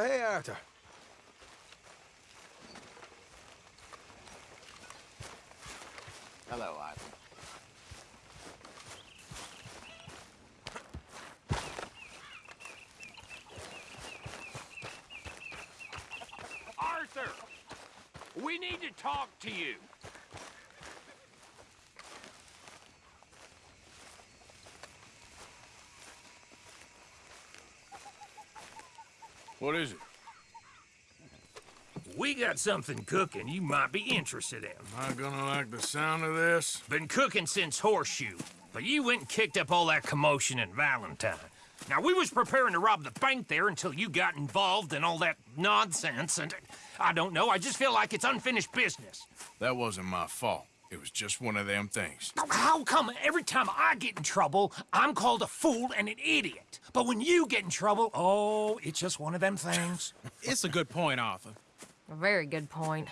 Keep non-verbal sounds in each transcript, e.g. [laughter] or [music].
Oh, hey, Arthur. Hello, Arthur. Arthur! We need to talk to you. What is it? We got something cooking you might be interested in. Am I gonna like the sound of this? Been cooking since Horseshoe, but you went and kicked up all that commotion in Valentine. Now, we was preparing to rob the bank there until you got involved in all that nonsense, and I don't know, I just feel like it's unfinished business. That wasn't my fault. It was just one of them things. How come every time I get in trouble, I'm called a fool and an idiot? But when you get in trouble, oh, it's just one of them things. [laughs] It's a good point, Arthur. A very good point.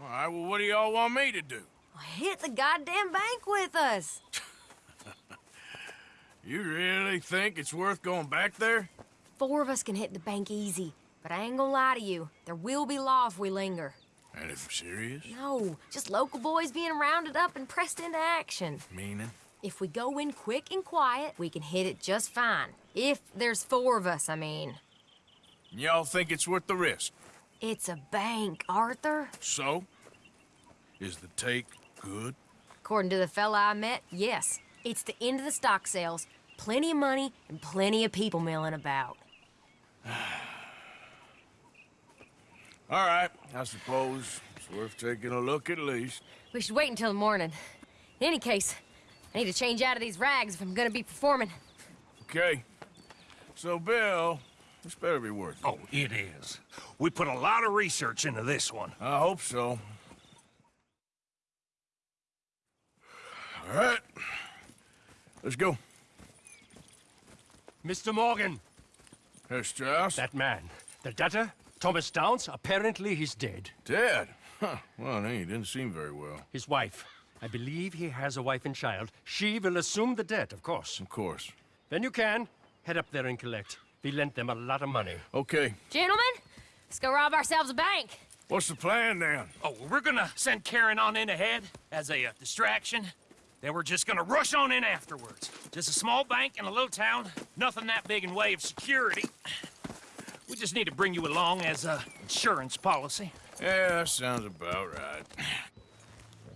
All right, well, what do y'all want me to do? Hit the goddamn bank with us. [laughs] You really think it's worth going back there? Four of us can hit the bank easy, but I ain't gonna lie to you. There will be law if we linger. And if serious? No, just local boys being rounded up and pressed into action. Meaning? If we go in quick and quiet, we can hit it just fine. If there's four of us, I mean. Y'all think it's worth the risk? It's a bank, Arthur. So? Is the take good? According to the fella I met, yes. It's the end of the stock sales. Plenty of money and plenty of people milling about. [sighs] All right, I suppose it's worth taking a look at least. We should wait until the morning. In any case, I need to change out of these rags if I'm gonna be performing. Okay. So, Bill, this better be worth it. Oh, it is. We put a lot of research into this one. I hope so. All right. Let's go. Mr. Morgan, Herr Strauss? that man, the debtor, Thomas Downs, apparently he's dead. Dead? Huh. Well, he didn't seem very well. His wife, I believe he has a wife and child. She will assume the debt, of course. Of course. Then you can head up there and collect. We lent them a lot of money. Okay. Gentlemen, let's go rob ourselves a bank. What's the plan then? Oh, we're gonna send Karen on in ahead as a uh, distraction. Then we're just gonna rush on in afterwards. Just a small bank in a little town. Nothing that big in way of security. We just need to bring you along as a insurance policy. Yeah, that sounds about right.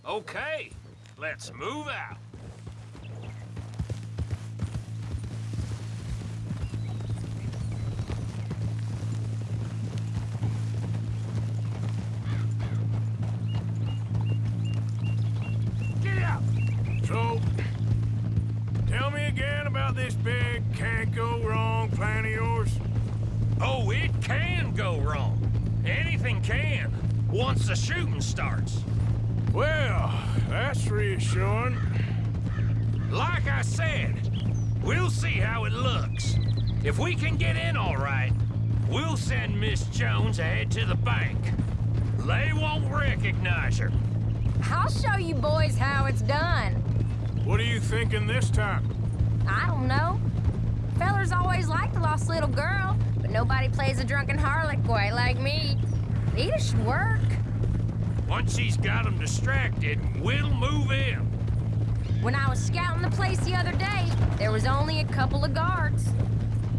Okay, let's move out. Get out! So, tell me again about this big can't go wrong plan of yours. Oh, it can go wrong. Anything can, once the shooting starts. Well, that's reassuring. Like I said, we'll see how it looks. If we can get in all right, we'll send Miss Jones ahead to the bank. They won't recognize her. I'll show you boys how it's done. What are you thinking this time? I don't know. Fellers always like the lost little girl, but nobody plays a drunken harlot quite like me. It should work. Once he's got them distracted, we'll move in. When I was scouting the place the other day, there was only a couple of guards.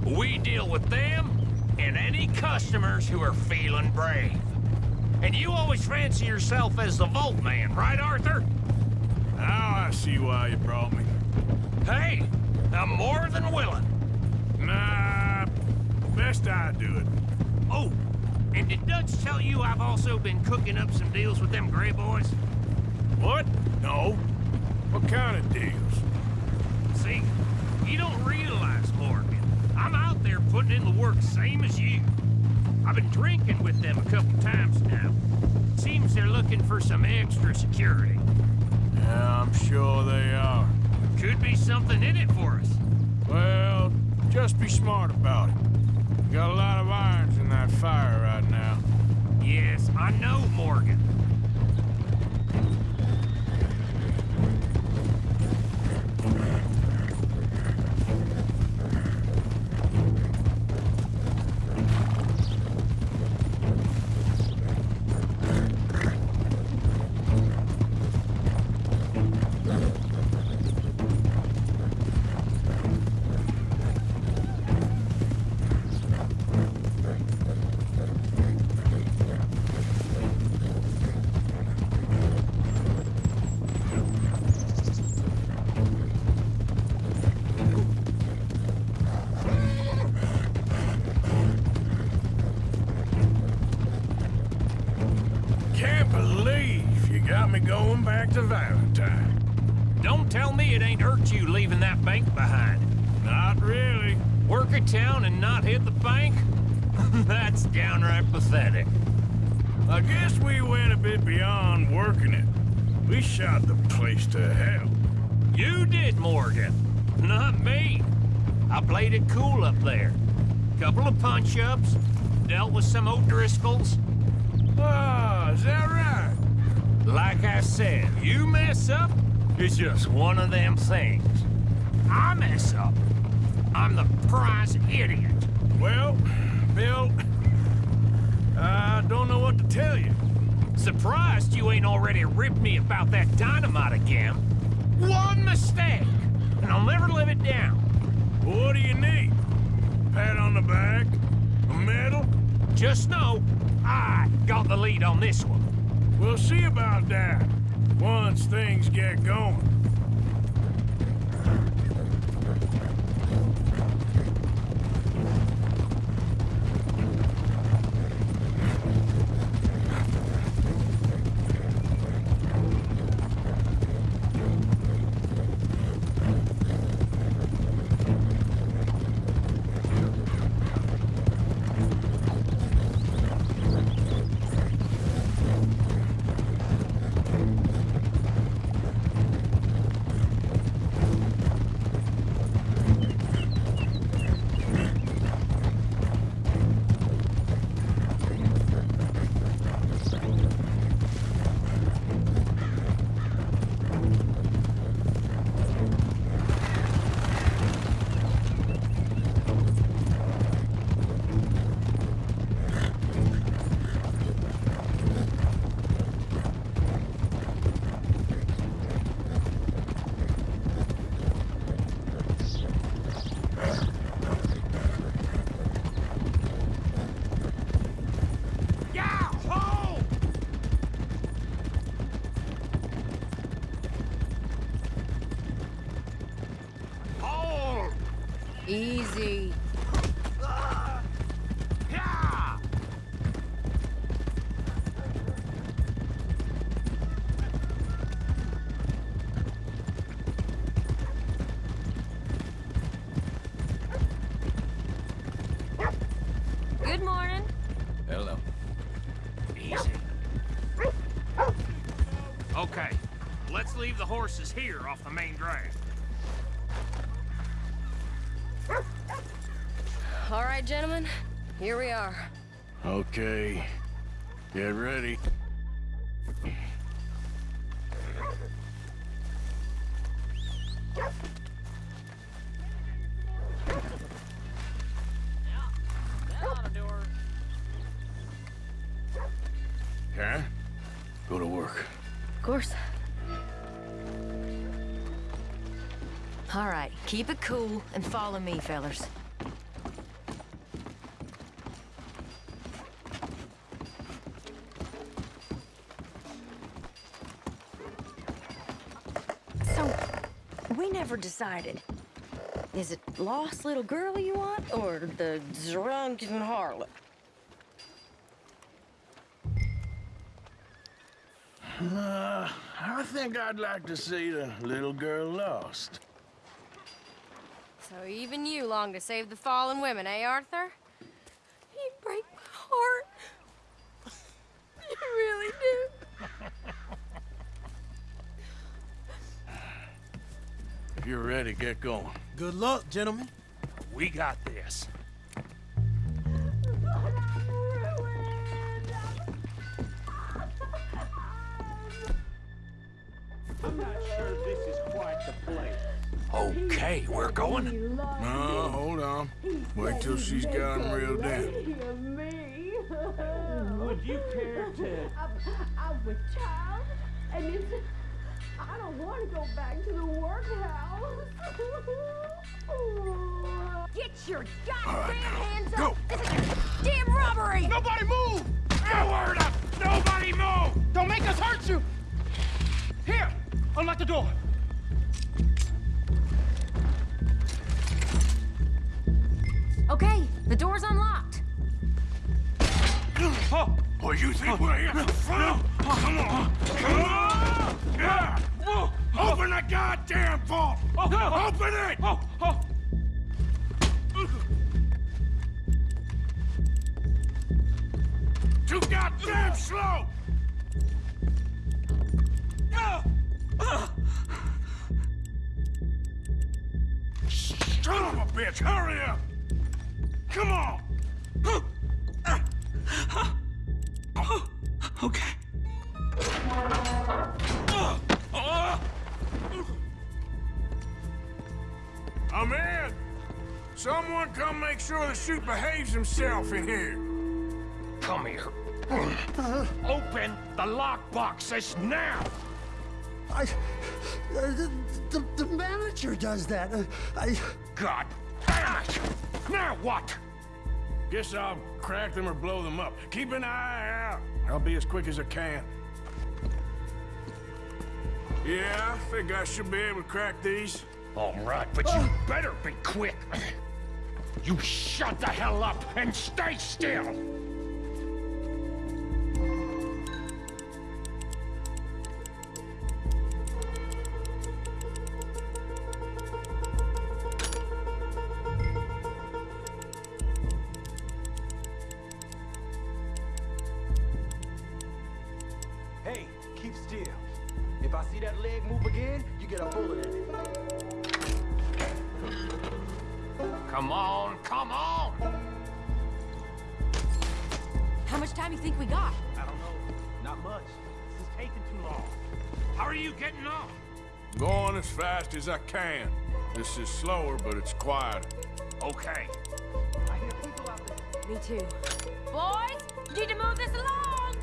We deal with them and any customers who are feeling brave. And you always fancy yourself as the Vault Man, right, Arthur? Now I see why you brought me. Hey, I'm more than willing. Nah, best I do it. Oh, and did Dutch tell you I've also been cooking up some deals with them Grey Boys? What? No. What kind of deals? See, you don't realize, Morgan. I'm out there putting in the work same as you. I've been drinking with them a couple times now. Seems they're looking for some extra security. Yeah, I'm sure they are. Could be something in it for us. Well, just be smart about it. Got a lot of irons in that fire right now. Yes, I know, Morgan. It ain't hurt you leaving that bank behind. Not really. Work a town and not hit the bank? [laughs] That's downright pathetic. I guess we went a bit beyond working it. We shot the place to hell. You did, Morgan. Not me. I played it cool up there. Couple of punch-ups, dealt with some O'Driscolls. Ah, is that right? Like I said, you mess up, it's just one of them things. I mess up. I'm the prize idiot. Well, Bill, I don't know what to tell you. Surprised you ain't already ripped me about that dynamite again. One mistake, and I'll never live it down. What do you need? Pat on the back? A medal? Just know, I got the lead on this one. We'll see about that once things get going. The horses here off the main drag. All right, gentlemen. Here we are. Okay. Get ready. Karen, go to work. Of course. All right, keep it cool and follow me, fellers. So, we never decided. Is it lost little girl you want, or the drunken harlot? Uh, I think I'd like to see the little girl lost. So even you long to save the fallen women, eh, Arthur? You break my heart. You really do. If you're ready, get going. Good luck, gentlemen. We got this. Okay, we're going. No, hold on. Wait till she's got him reeled in. me. Would you care to? I'm, I'm a child, and it's. I don't want to go back to the workhouse. Get your goddamn now, hands go. up! This is a damn robbery! Nobody move! No word up! Nobody move! Don't make us hurt you! Here, unlock the door. Okay, the door's unlocked. Oh, Oh, you think we're here for? Come on. Come on. Yeah. Open the goddamn vault. Open it. Too goddamn slow. Son of a bitch, hurry up! Come on! Okay. I'm in! Someone come make sure the chute behaves himself in here. Come here. Open the lockboxes now! I, uh, the, the, the manager does that. Uh, I, God damn it! Now what? Guess I'll crack them or blow them up. Keep an eye out. I'll be as quick as I can. Yeah, I think I should be able to crack these. All right, but you better be quick. You shut the hell up and stay still! Taking too long. How are you getting off? Going as fast as I can. This is slower, but it's quieter. Okay. I hear people out there. Me too. Boys, you need to move this along.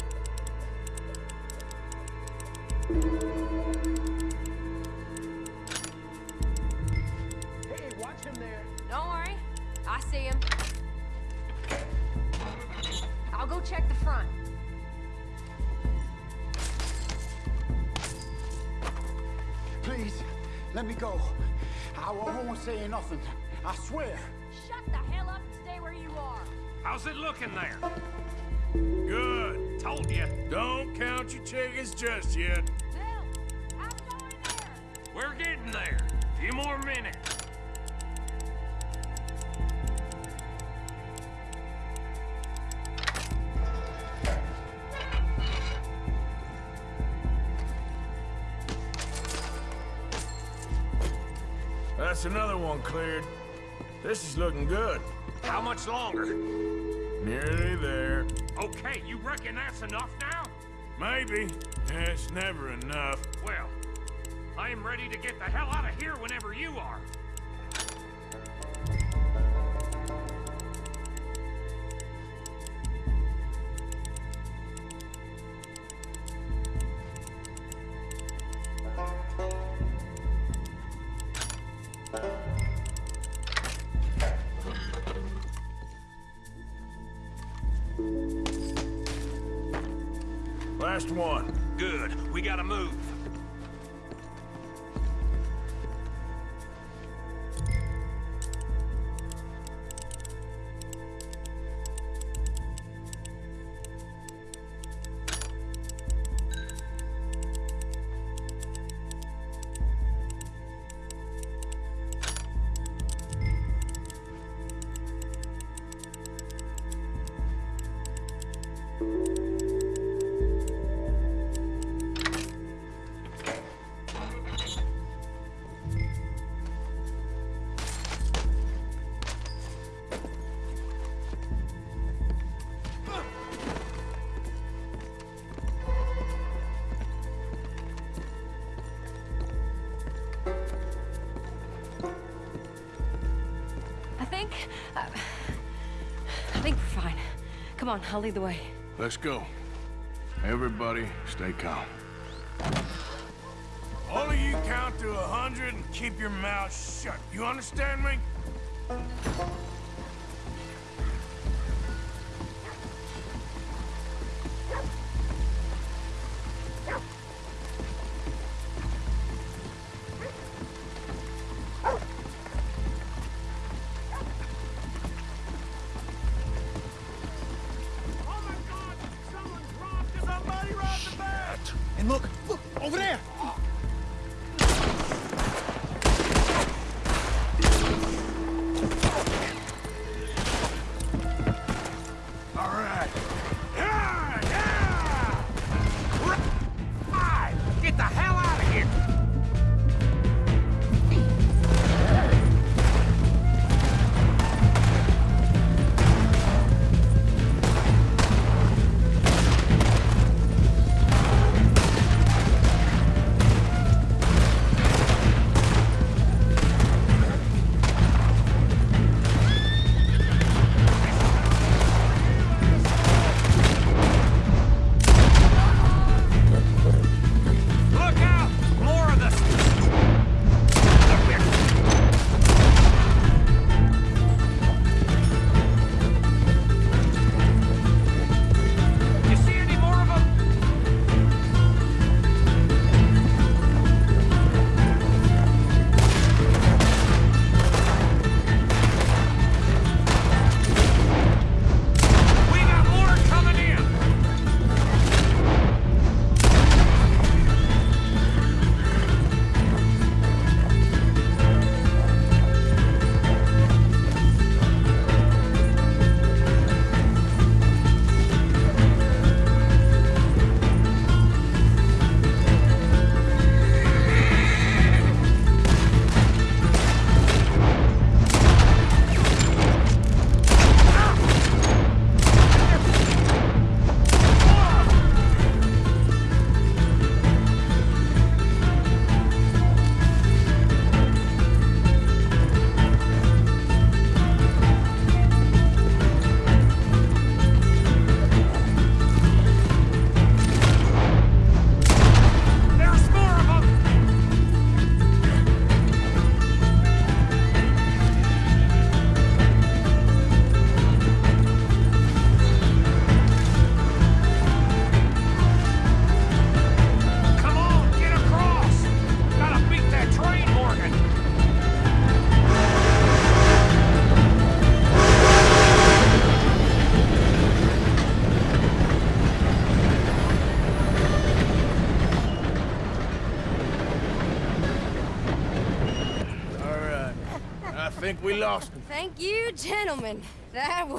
Go. I, I won't say nothing. I swear. Shut the hell up and stay where you are. How's it looking there? Good. Told you. Don't count your chickens just yet. That's another one cleared. This is looking good. How much longer? Nearly there. Okay, you reckon that's enough now? Maybe. It's never enough. Well, I am ready to get the hell out of here whenever you are. One. Good. We gotta move. I think. Uh, I think we're fine. Come on, I'll lead the way. Let's go. Everybody, stay calm. All of you count to a hundred and keep your mouth shut. You understand me?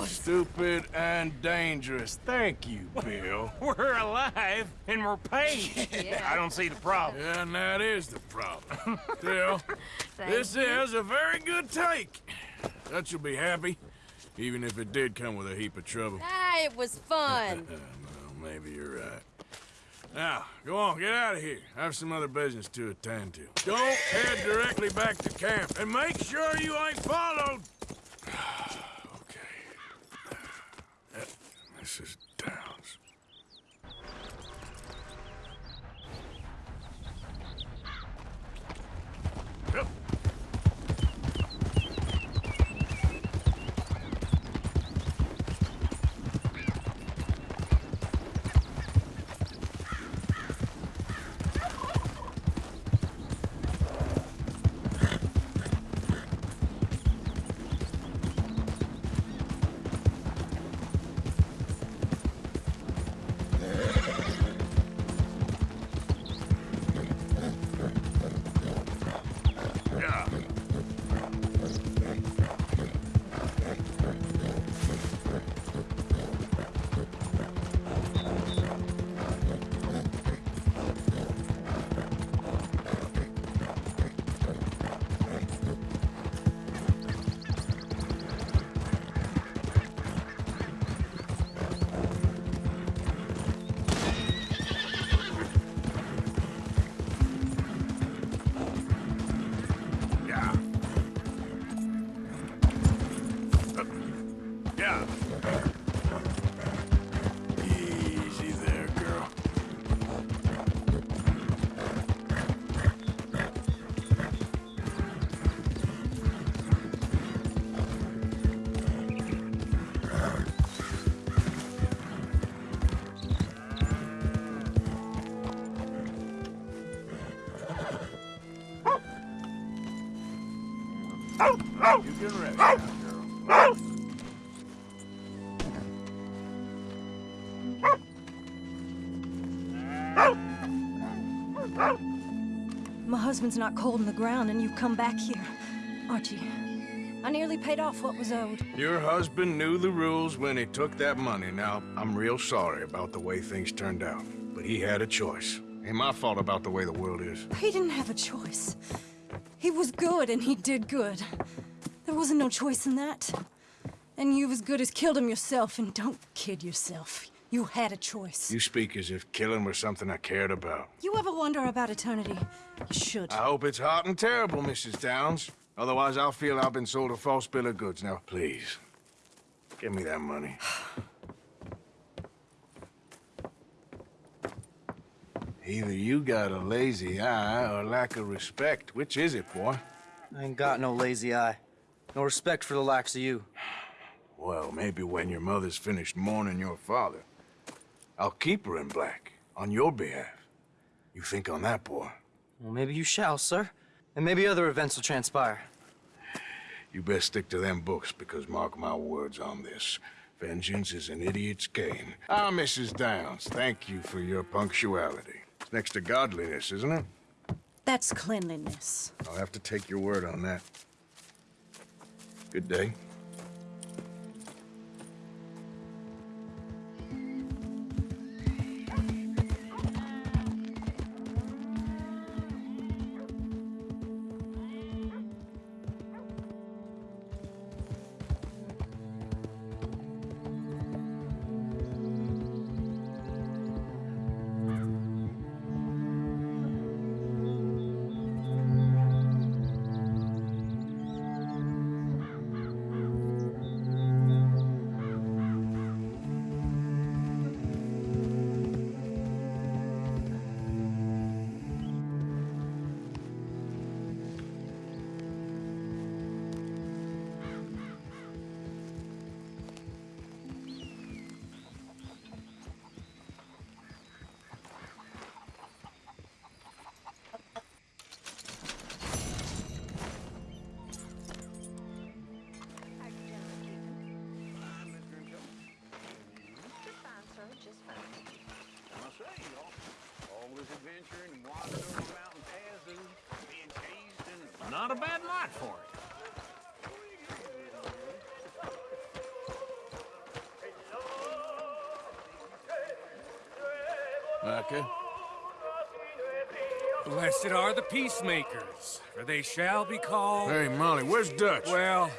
Stupid and dangerous. Thank you, Bill. [laughs] We're alive and we're paid. [laughs] Yeah. I don't see the problem. Yeah, and that is the problem. [laughs] Bill, this you. is a very good take. That you'll be happy, even if it did come with a heap of trouble. Ah, it was fun. well, maybe you're right. Now, go on, get out of here. I have some other business to attend to. Don't head directly back to camp, and make sure you ain't followed. [sighs] [sighs] Husband's not cold in the ground, and you've come back here. Archie, I nearly paid off what was owed. Your husband knew the rules when he took that money. Now, I'm real sorry about the way things turned out. But he had a choice. Ain't my fault about the way the world is. He didn't have a choice. He was good, and he did good. There wasn't no choice in that. And you've as good as killed him yourself, and don't kid yourself. You had a choice. You speak as if killing was something I cared about. You ever wonder about eternity? You should. I hope it's hot and terrible, Mrs. Downs. Otherwise, I'll feel I've been sold a false bill of goods. Now, please, give me that money. [sighs] Either you got a lazy eye or lack of respect. Which is it, boy? I ain't got no lazy eye. No respect for the likes of you. Well, maybe when your mother's finished mourning your father, I'll keep her in black on your behalf. You think on that, boy? Well, maybe you shall, sir. And maybe other events will transpire. You best stick to them books, because mark my words on this. Vengeance is an idiot's gain. Ah, Mrs. Downs, thank you for your punctuality. It's next to godliness, isn't it? That's cleanliness. I'll have to take your word on that. Good day. was adventuring and over mountain paths and being chased and... Not a bad night for it. Okay. Blessed are the peacemakers, for they shall be called... Hey, Molly, where's Dutch? Well,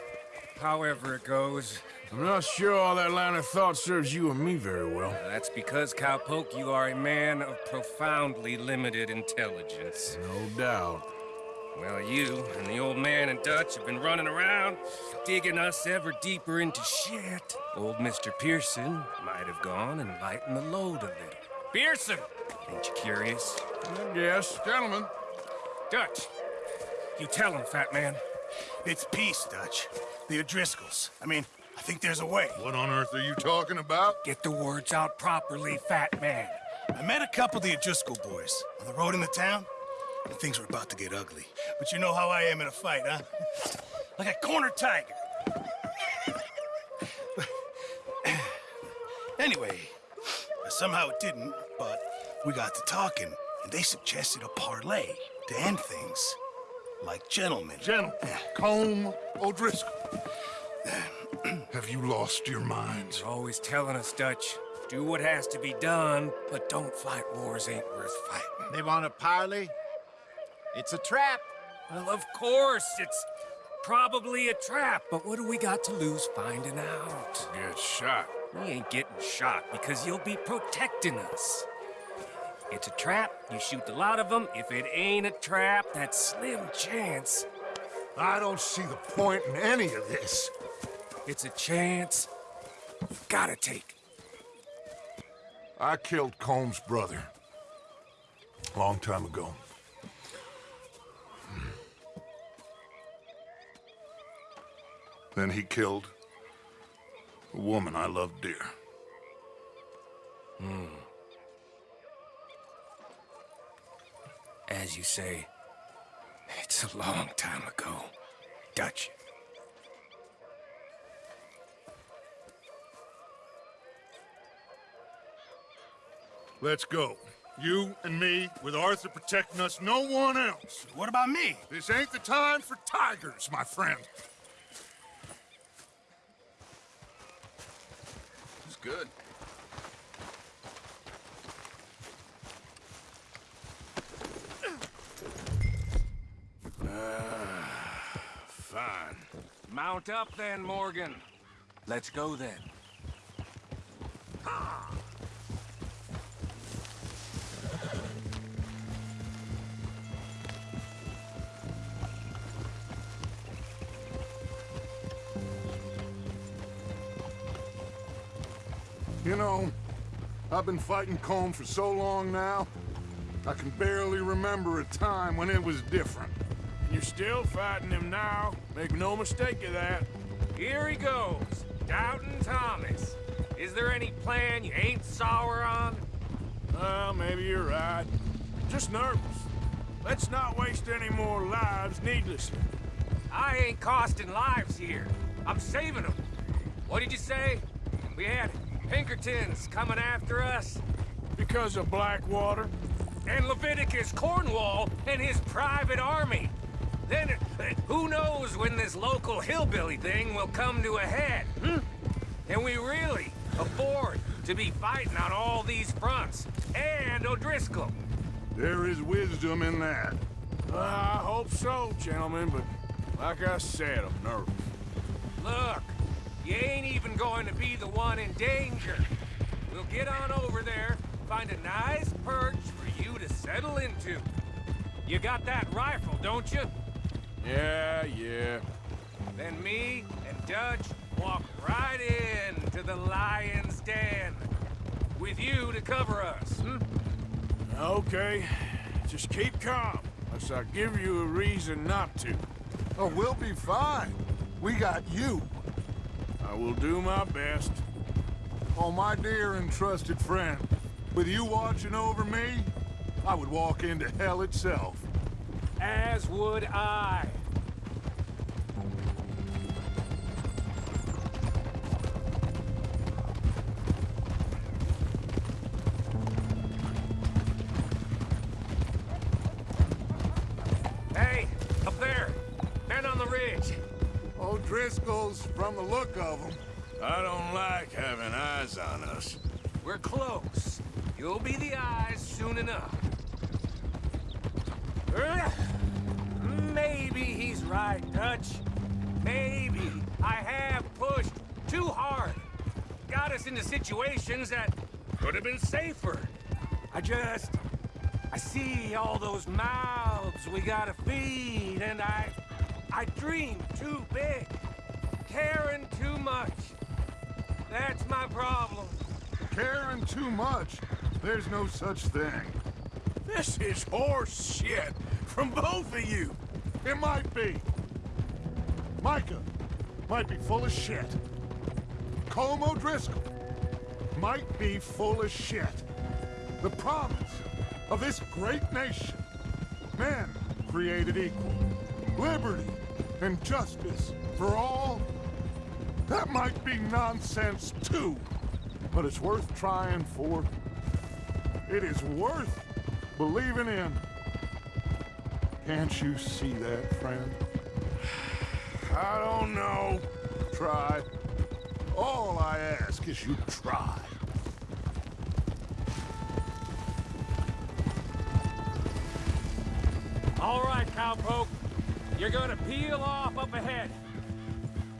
however it goes, I'm not sure all that line of thought serves you and me very well. That's because, Cowpoke, you are a man of profoundly limited intelligence. No doubt. Well, you and the old man and Dutch have been running around, digging us ever deeper into shit. Old Mr. Pearson might have gone and lightened the load a little. Pearson! Ain't you curious? Yes, gentlemen. Dutch, you tell him, fat man. It's peace, Dutch. The O'Driscolls. I mean, I think there's a way. What on earth are you talking about? Get the words out properly, fat man. I met a couple of the O'Driscoll boys on the road in the town, and things were about to get ugly. But you know how I am in a fight, huh? [laughs] Like a corner tiger. [laughs] anyway, somehow it didn't, but we got to talking, and they suggested a parley to end things. Like gentlemen. Gentlemen. Colm O'Driscoll. [laughs] Have you lost your minds? You're always telling us, Dutch. Do what has to be done, but don't fight wars ain't worth fighting. They want a parley? It's a trap. Well, of course, it's probably a trap, but what do we got to lose finding out? Get shot. We ain't getting shot because you'll be protecting us. It's a trap, you shoot the lot of them. If it ain't a trap, that's slim chance. I don't see the point in any of this. It's a chance you've gotta take. I killed Colm's brother. Long time ago. Then he killed a woman I loved dear. Hmm. As you say, it's a long time ago. Dutch. Let's go. You and me, with Arthur protecting us, no one else. What about me? This ain't the time for tigers, my friend. It's good. Ah, fine. Mount up then, Morgan. Let's go then. Ah. You know, I've been fighting Colm for so long now, I can barely remember a time when it was different. You're still fighting him now. Make no mistake of that. Here he goes. Doubting Thomas. Is there any plan you ain't sour on? Well, maybe you're right. Just nervous. Let's not waste any more lives needlessly. I ain't costing lives here. I'm saving them. What did you say? We had Pinkertons coming after us? Because of Blackwater? And Leviticus Cornwall and his private army. Then, who knows when this local hillbilly thing will come to a head, hmm? Can we really afford to be fighting on all these fronts? And O'Driscoll? There is wisdom in that. Uh, I hope so, gentlemen, but like I said, I'm nervous. Look, you ain't even going to be the one in danger. We'll get on over there, find a nice perch for you to settle into. You got that rifle, don't you? Yeah, yeah. Then me and Dutch walk right in to the lion's den. With you to cover us, hmm? Okay. Just keep calm, unless I give you a reason not to. Oh, we'll be fine. We got you. I will do my best. Oh, my dear and trusted friend. With you watching over me, I would walk into hell itself. As would I. from the look of them. I don't like having eyes on us. We're close. You'll be the eyes soon enough. Maybe he's right, Dutch. Maybe I have pushed too hard. Got us into situations that could have been safer. I just... I see all those mouths we gotta feed, and I... I dream too big. Caring too much. That's my problem. Caring too much? There's no such thing. This is horse shit from both of you. It might be. Micah might be full of shit. Colm O'Driscoll might be full of shit. The promise of this great nation. Men created equal. Liberty and justice for all. That might be nonsense too. But it's worth trying for. It is worth believing in. Can't you see that, friend? I don't know. Try. All I ask is you try. All right, cowpoke. You're gonna peel off up ahead.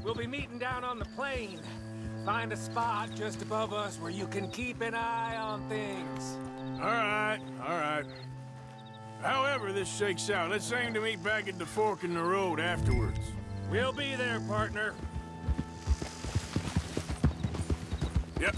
We'll be meeting down on the plain. Find a spot just above us where you can keep an eye on things. All right, all right. However this shakes out, let's aim to meet back at the fork in the road afterwards. We'll be there, partner. Yep.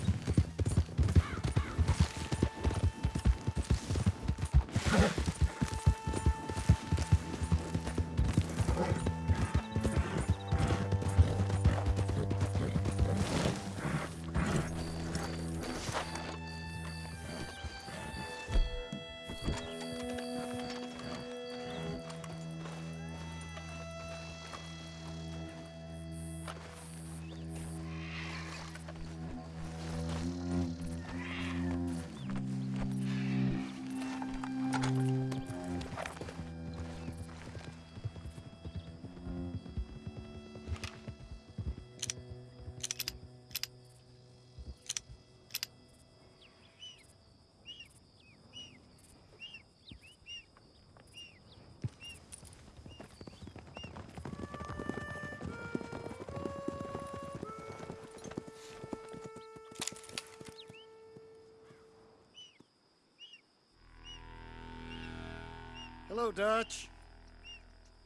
Hello, Dutch.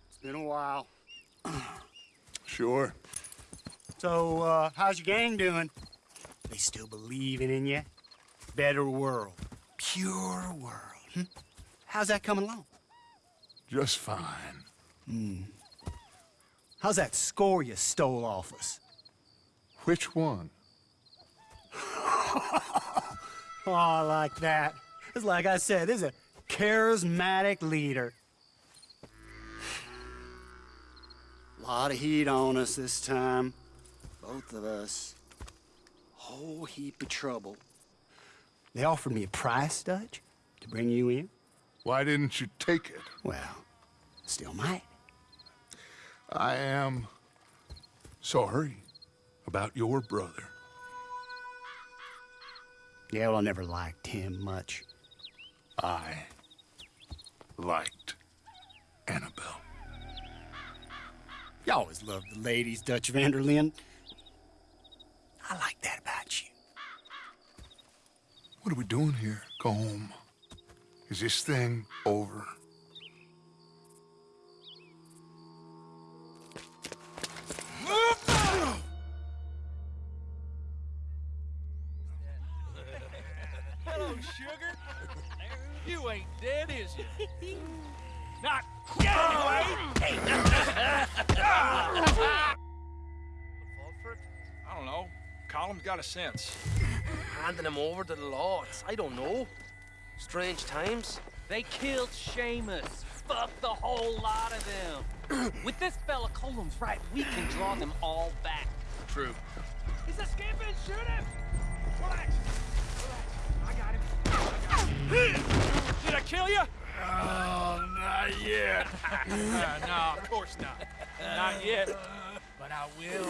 It's been a while. [clears throat] Sure. So, uh, how's your gang doing? They still believing in you? Better world. Pure world. Hmm? How's that coming along? Just fine. Hmm. How's that score you stole off us? Which one? [laughs] Oh, I like that. It's like I said, this is a charismatic leader. A Lot of heat on us this time. Both of us. Whole heap of trouble. They offered me a price, Dutch, to bring you in. Why didn't you take it? Well, still might. I am sorry about your brother. Yeah, well, I never liked him much. I liked Annabelle. You always loved the ladies, Dutch van der Linde. I like that about you. What are we doing here? Go home. Is this thing over? Got a sense. Handing him over to the lords. I don't know. Strange times. They killed Seamus. Fuck the whole lot of them. [clears throat] With this fella Colm's right, we can draw them all back. True. He's escaping! Shoot him! Relax. Relax. I got him. I got him. Did I kill you? Oh, not yet. [laughs] uh, no, of course not. [laughs] Not yet. But I will.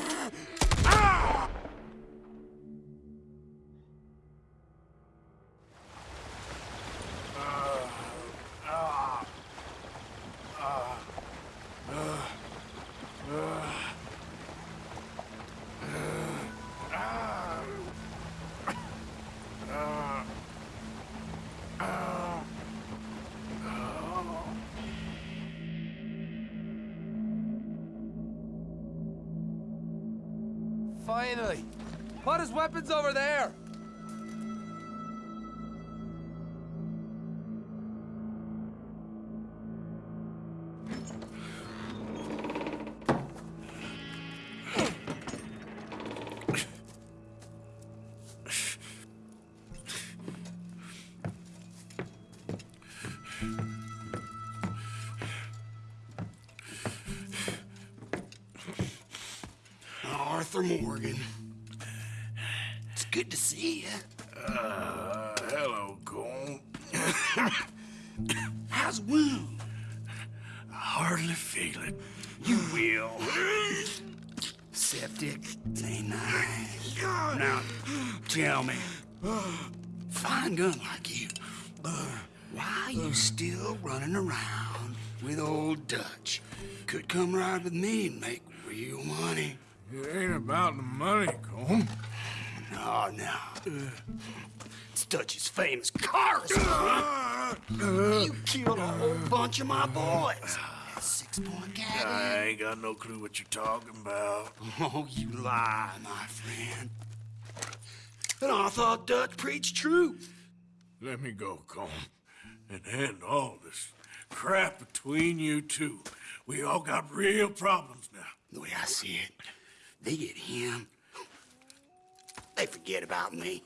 Finally. Put his weapons over there. Ride with me and make real money. It ain't about the money, Colm. No, no. It's Dutch's famous car. you killed a whole bunch of my boys. Six-point cat. I ain't got no clue what you're talking about. Oh, you lie, my friend. And I thought Dutch preached truth. Let me go, Colm, and end all this crap between you two. We all got real problems now. The way I see it, they get him. They forget about me.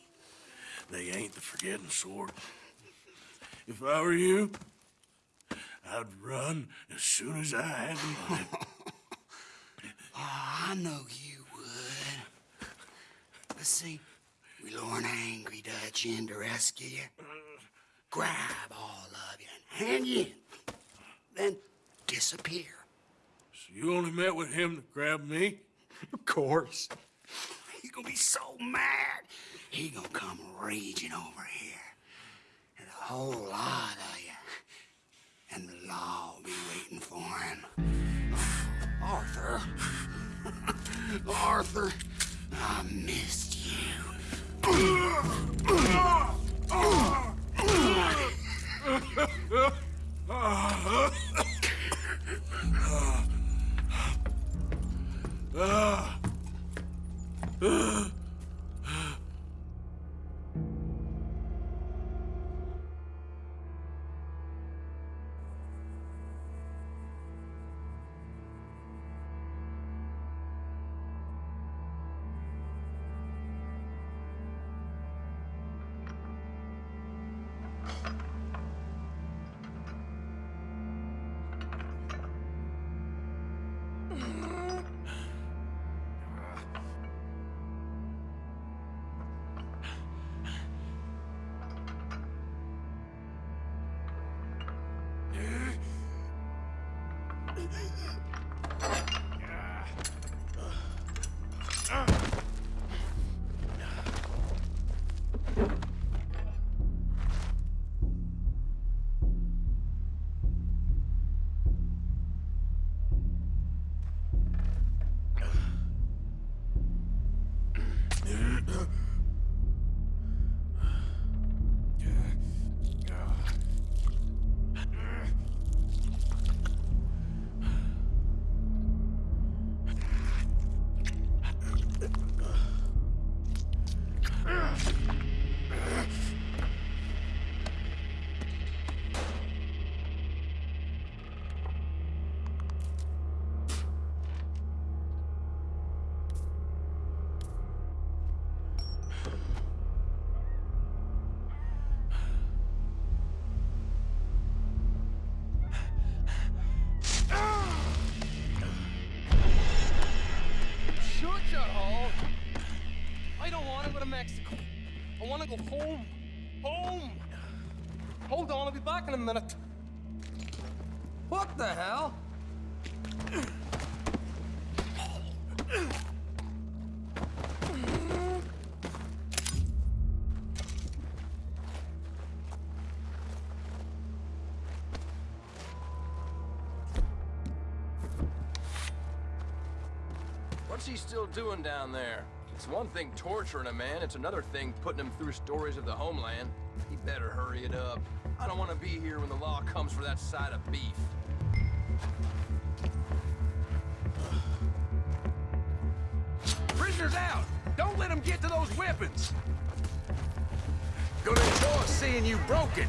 They ain't the forgetting sort. If I were you, I'd run as soon as I had the [laughs] money. Oh, I know you would. But see, we lure an angry Dutch in to rescue you. Grab all of you and hand you in. Then disappear. So you only met with him to grab me? [laughs] Of course. He's gonna be so mad. He gonna come raging over here. And a whole lot of you. And the law will be waiting for him. [sighs] Arthur. [laughs] Arthur, I missed you. [laughs] 으아! 으아! 아! 아. 아. 아. To Mexico. I want to go home. Home. Hold on, I'll be back in a minute. What the hell? What's he still doing down there? It's one thing torturing a man, it's another thing putting him through stories of the homeland. He better hurry it up. I don't want to be here when the law comes for that side of beef. Prisoners out! Don't let them get to those weapons! Gonna enjoy seeing you broken.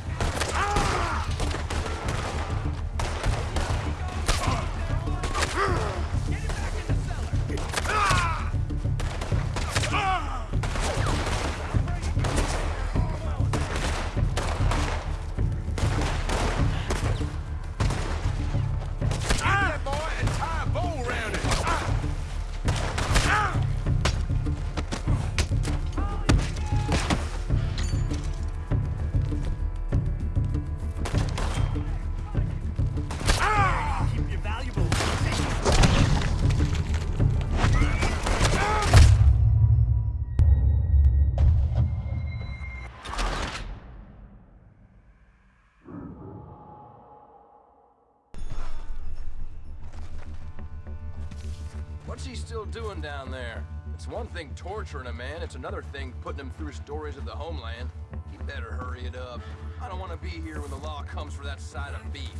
One thing torturing a man, it's another thing putting him through stories of the homeland. He better hurry it up. I don't want to be here when the law comes for that side of beef.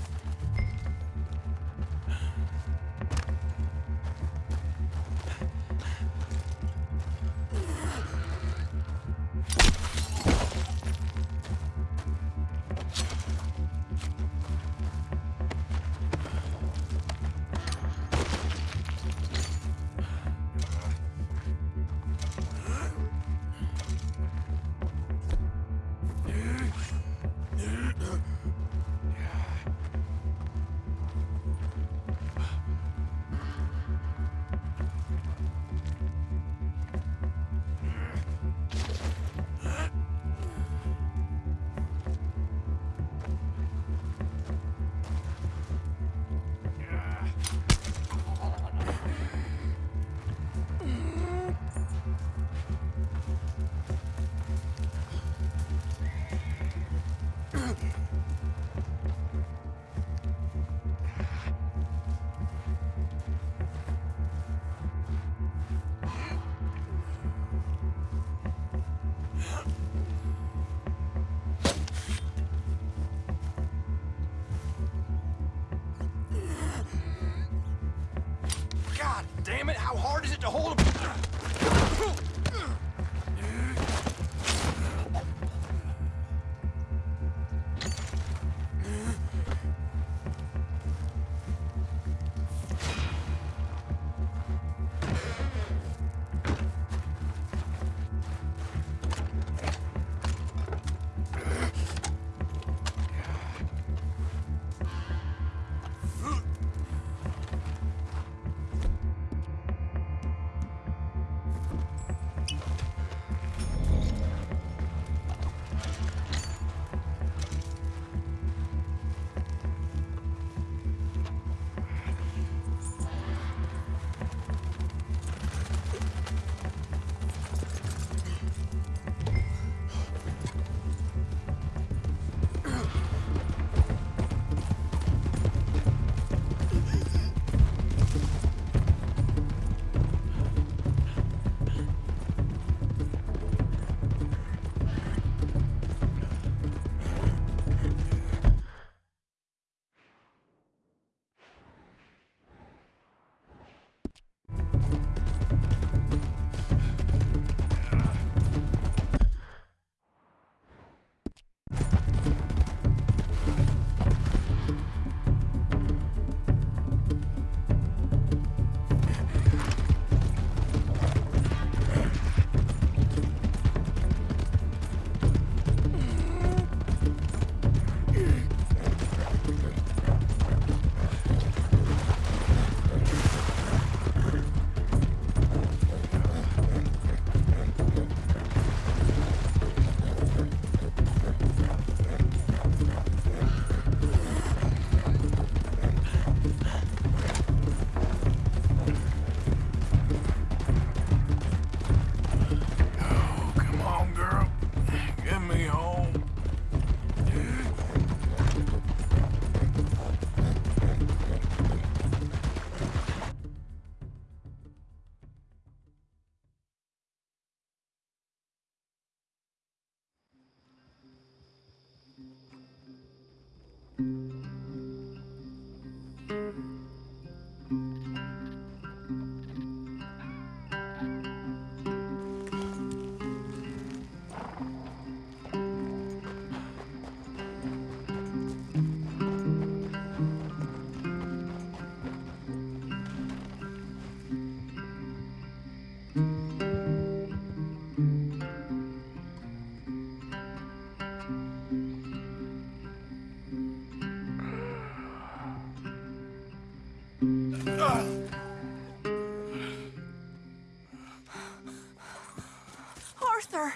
Arthur.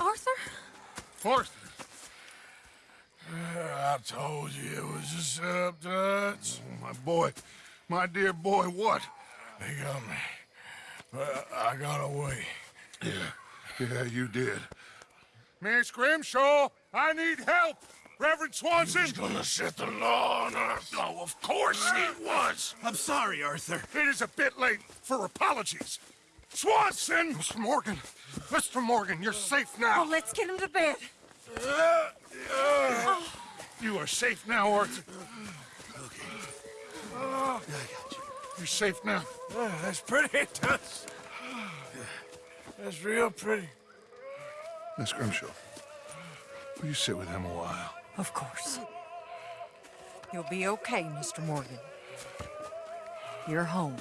Arthur? Arthur. I told you it was a setup, Dutch. Oh, my boy, my dear boy, what? They got me. But I got away. Yeah, yeah, you did. Miss Grimshaw, I need help! Reverend Swanson! He's gonna set the law on us. Oh, of course he was! I'm sorry, Arthur. It is a bit late for apologies. Swanson! Mr. Morgan, Mr. Morgan, you're safe now. Oh, let's get him to bed. Uh, uh, You are safe now, Arthur. Okay. Yeah, I got you. You're safe now. that's pretty, [laughs] Dutch. That's real pretty. Miss Grimshaw, will you sit with him a while? Of course. You'll be okay, Mr. Morgan. You're home.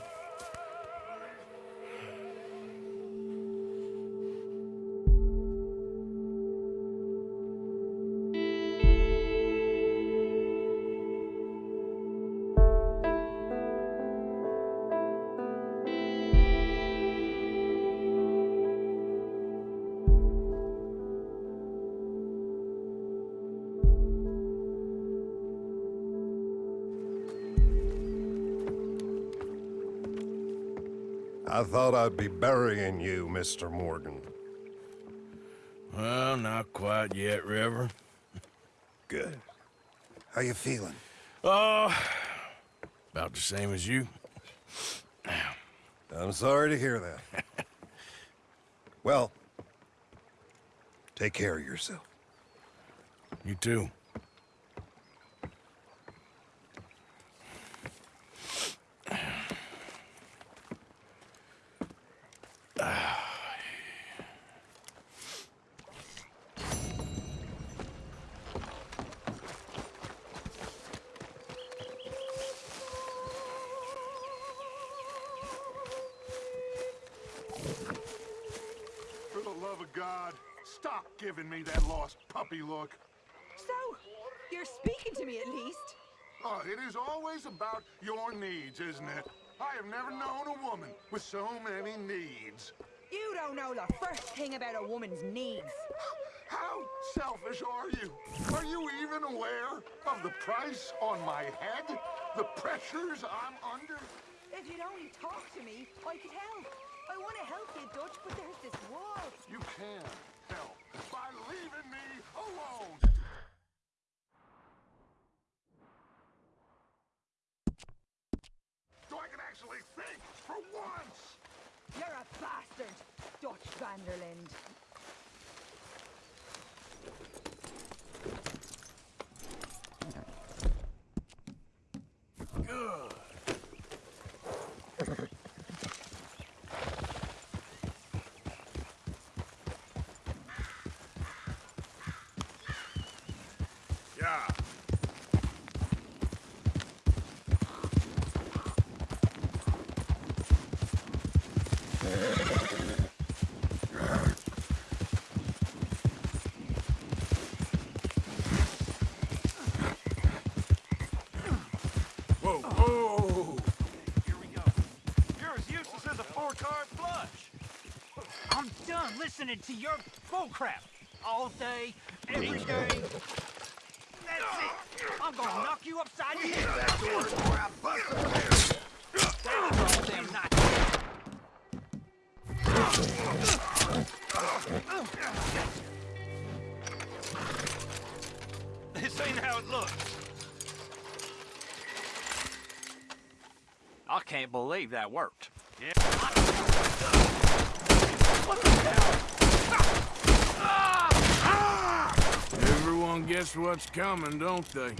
Thought I'd be burying you, Mr. Morgan. Well, not quite yet, River. Good. How you feeling? Oh, about the same as you. I'm sorry to hear that. [laughs] well, take care of yourself. You too. So many needs. You don't know the first thing about a woman's needs. [gasps] How selfish are you? Are you even aware of the price on my head? The pressures I'm under? If you'd only talk to me, I could help. I want to help you, Dutch, but there's this wall. You can help by leaving me alone. So I can actually think for once. You're a bastard, Dutch van der Linde. Good. Yeah. Whoa, whoa! You're as useless as a four-card flush. I'm done listening to your bullcrap all day, every day. That's it. I'm gonna knock you upside your head. That's the word before I bust That's can't believe that worked. Yeah. Everyone gets what's coming, don't they?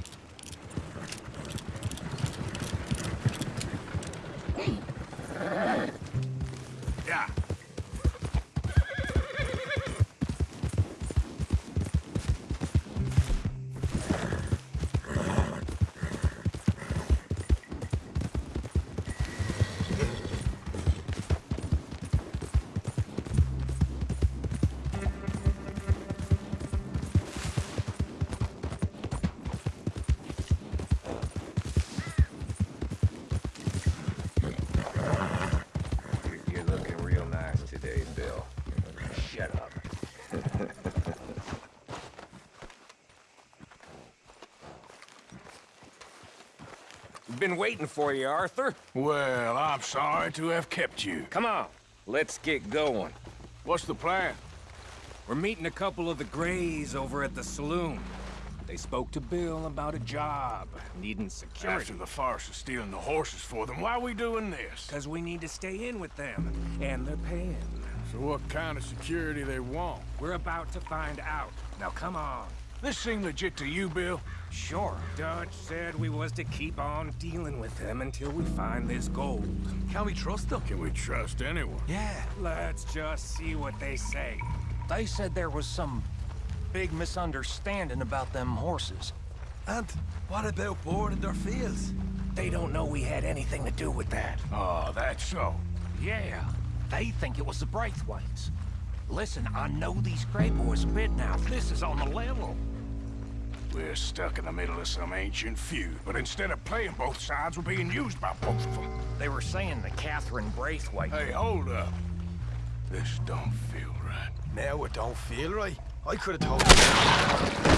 Been waiting for you, Arthur. Well, I'm sorry to have kept you. Come on, let's get going. What's the plan? We're meeting a couple of the Grays over at the saloon. They spoke to Bill about a job, needing security. After the farce of stealing the horses for them, why are we doing this? Because we need to stay in with them, and they're paying. So what kind of security they want? We're about to find out. Now come on. This seem legit to you, Bill? Sure. Dutch said we was to keep on dealing with them until we find this gold. Can we trust them? Can we trust anyone? Yeah. Let's just see what they say. They said there was some big misunderstanding about them horses. And what about boarding their fields? They don't know we had anything to do with that. Oh, that's so. Yeah, they think it was the Braithwaites. Listen, I know these Gray boys a bit now. This is on the level. We're stuck in the middle of some ancient feud, but instead of playing both sides, we're being used by both of them. They were saying that Catherine Braithwaite... Hey, hold up. This don't feel right. Now it don't feel right. I could have told you. Oh,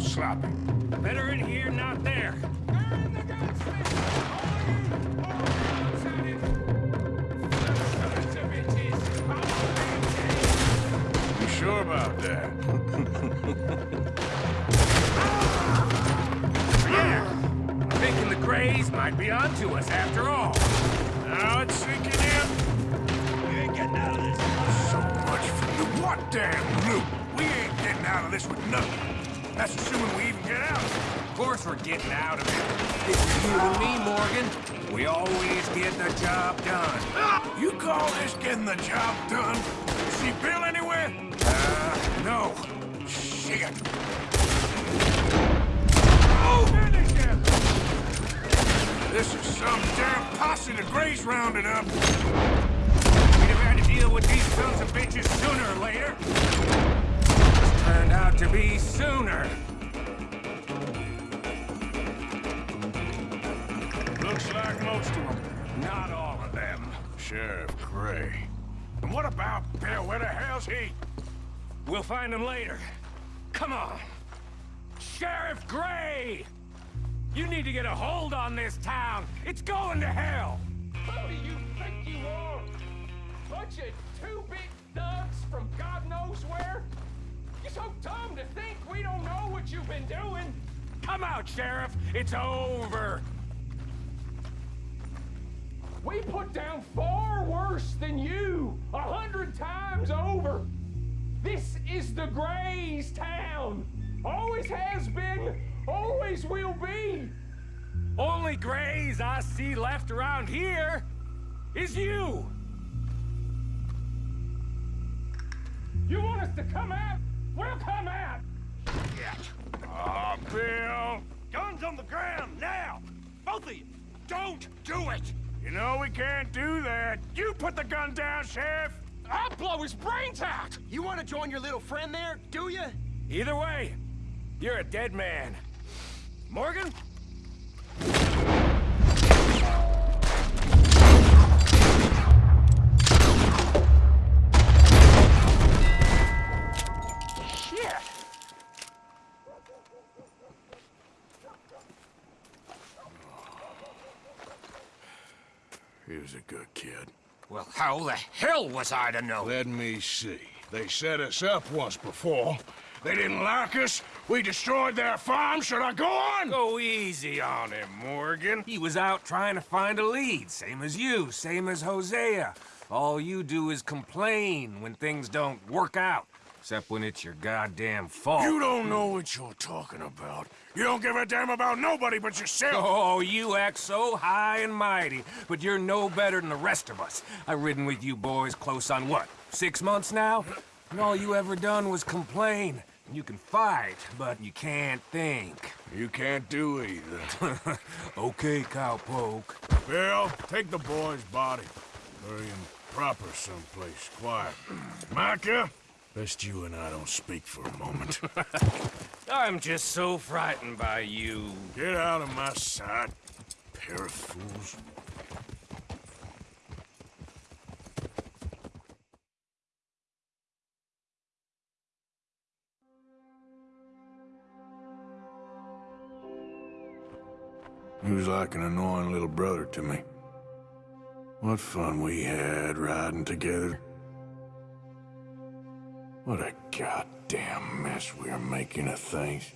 sloppy. Getting the job done? See Bill anywhere? Uh, no. Shit. Oh! This is some damn posse the Grays rounded up. We'd have had to deal with these sons of bitches sooner or later. Turned out to be sooner. Looks like most of them. Not all. Sheriff Gray. And what about Bill? Where the hell's he? We'll find him later. Come on. Sheriff Gray! You need to get a hold on this town. It's going to hell. Who do you think you are? Bunch of two-bit thugs from God knows where? You're so dumb to think we don't know what you've been doing. Come out, Sheriff. It's over. We put down far worse than you, a hundred times over. This is the Grays town. Always has been, always will be. Only Grays I see left around here is you. You want us to come out? We'll come out. Yet. Ah, Bill! Guns on the ground, now! Both of you! Don't do it! You know we can't do that. You put the gun down, Sheriff! I'll blow his brains out! You want to join your little friend there, do you? Either way, you're a dead man. Morgan? Shit! A good kid. Well, how the hell was I to know? Let me see. They set us up once before. They didn't like us. We destroyed their farm. Should I go on? Go easy on him, Morgan. He was out trying to find a lead, same as you, same as Hosea. All you do is complain when things don't work out. Except when it's your goddamn fault. You don't know what you're talking about. You don't give a damn about nobody but yourself. Oh, you act so high and mighty, but you're no better than the rest of us. I've ridden with you boys close on what, six months now? And all you ever done was complain. You can fight, but you can't think. You can't do either. [laughs] okay, cowpoke. Bill, take the boy's body. Bury him proper someplace, quiet. [clears throat] Micah, best you and I don't speak for a moment. [laughs] I'm just so frightened by you. Get out of my sight, pair of fools. He was like an annoying little brother to me. What fun we had riding together. What a goddamn mess we are making of things.